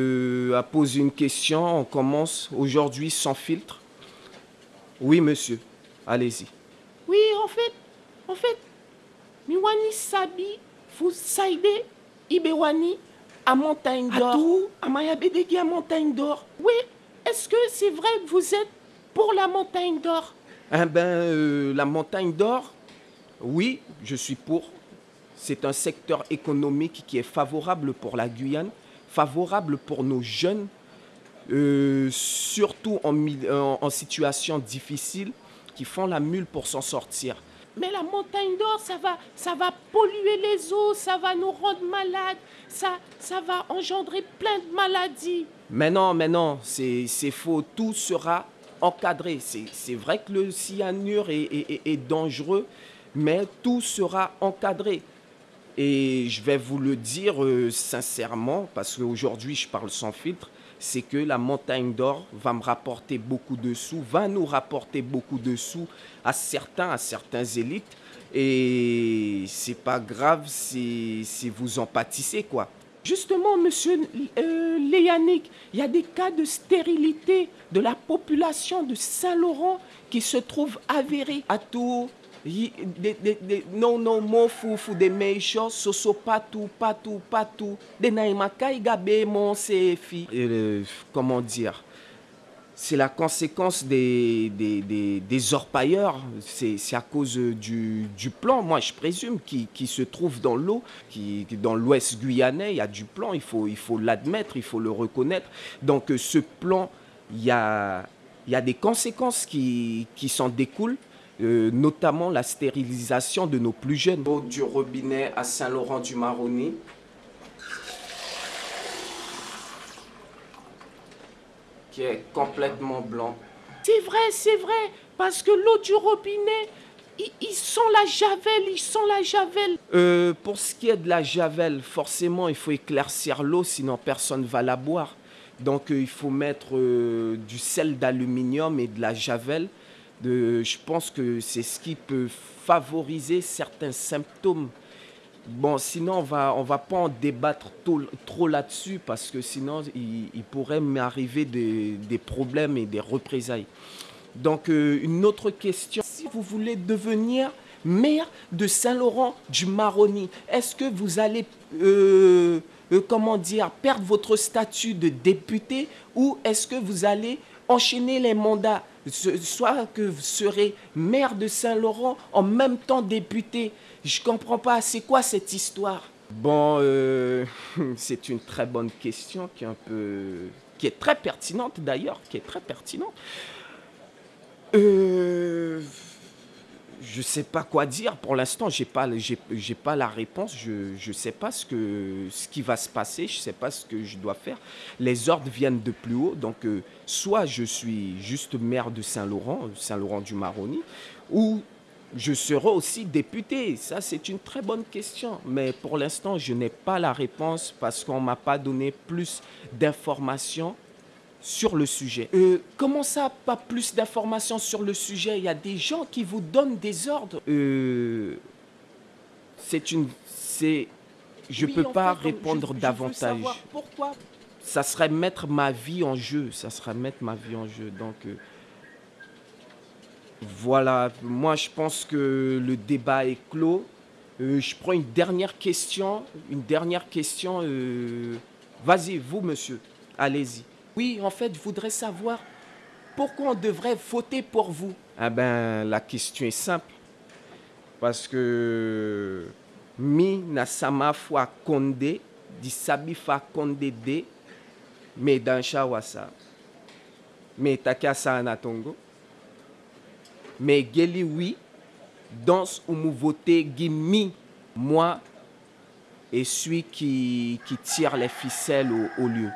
Euh, à poser une question, on commence aujourd'hui sans filtre. Oui, monsieur, allez-y. Oui, en fait, en fait, Miwani Sabi, vous saidez Ibewani à Montagne d'Or. Atou, Amaya Bedegi à Montagne d'Or. Oui, est-ce que c'est vrai que vous êtes pour la Montagne d'Or? Eh ben, euh, la montagne d'or, oui, je suis pour. C'est un secteur économique qui est favorable pour la Guyane, favorable pour nos jeunes, euh, surtout en, mi- en- en situation difficile, qui font la mule pour s'en sortir. Mais la Montagne d'Or, ça va, ça va polluer les eaux, ça va nous rendre malades, ça, ça va engendrer plein de maladies. Mais non, mais non, c'est faux. Tout sera encadré. C'est c'est vrai que le cyanure est, est- est- est dangereux, mais tout sera encadré. Et je vais vous le dire euh, sincèrement, parce qu'aujourd'hui je parle sans filtre, c'est que la montagne d'or va me rapporter beaucoup de sous, va nous rapporter beaucoup de sous à certains, à certains élites. Et c'est pas grave si, si vous en pâtissez, quoi. Justement, monsieur euh, il y a des cas de stérilité de la population de Saint-Laurent qui se trouvent avérés. à tout yi- de- de- mon sefi comment dire c'est la conséquence des, des, des, des orpailleurs, c'est à cause du, du plan, moi je présume, qui, qui se trouve dans l'eau, qui, dans l'ouest guyanais, il y a du plan, il faut il l'admettre, il faut le reconnaître. Donc euh, ce plan, il y a, il y a des conséquences qui, qui s'en découlent, euh, notamment la stérilisation de nos plus jeunes. Eau du robinet à Saint-Laurent-du-Maroni. qui est complètement blanc. C'est vrai, c'est vrai, parce que l'eau du robinet, ils, ils sent la javel, ils sent la javel. Euh, pour ce qui est de la javel, forcément, il faut éclaircir l'eau, sinon personne ne va la boire. Donc, euh, il faut mettre euh, du sel d'aluminium et de la javel. Je pense que c'est ce qui peut favoriser certains symptômes. Bon, sinon, on va, on va pas en débattre trop, là-dessus parce que sinon, il, pourrait m'arriver des, des problèmes et des représailles. Donc, euh, une autre question. Si vous voulez devenir maire de Saint-Laurent du Maroni, est-ce que vous allez, euh, euh, comment dire, perdre votre statut de député ou est-ce que vous allez enchaîner les mandats Soit que vous serez maire de Saint-Laurent en même temps député. Je comprends pas, c'est quoi cette histoire? Bon, euh, c'est une très bonne question qui est un peu, qui est très pertinente d'ailleurs, qui est très pertinente. Euh, je sais pas quoi dire pour l'instant. J'ai pas, j'ai, pas la réponse. Je, je sais pas ce que, ce qui va se passer. Je sais pas ce que je dois faire. Les ordres viennent de plus haut. Donc, euh, soit je suis juste maire de Saint-Laurent, Saint-Laurent-du-Maroni, ou je serai aussi député. Ça, c'est une très bonne question. Mais pour l'instant, je n'ai pas la réponse parce qu'on m'a pas donné plus d'informations sur le sujet. Euh, comment ça, pas plus d'informations sur le sujet? Il y a des gens qui vous donnent des ordres. Euh, c'est une, c'est, je Oui, peux pas fait, je- répondre je davantage. savoir Pourquoi Ça serait mettre ma vie en jeu. Ça serait mettre ma vie en jeu. Donc euh, voilà. Moi, je pense que le débat est clos. Euh, je prends une dernière question. Une dernière question. euh, Vas-y, vous, monsieur. Allez-y. Oui, en fait, je voudrais savoir pourquoi on devrait voter pour vous. Ah ben, la question est simple. Parce que mi na sama fois konde, di sabi fa konde de, me dans shawasa. Me takasa anatongo. Me geli oui, dans ou mou gimi. Moi, et celui qui, qui tire les ficelles au lieu.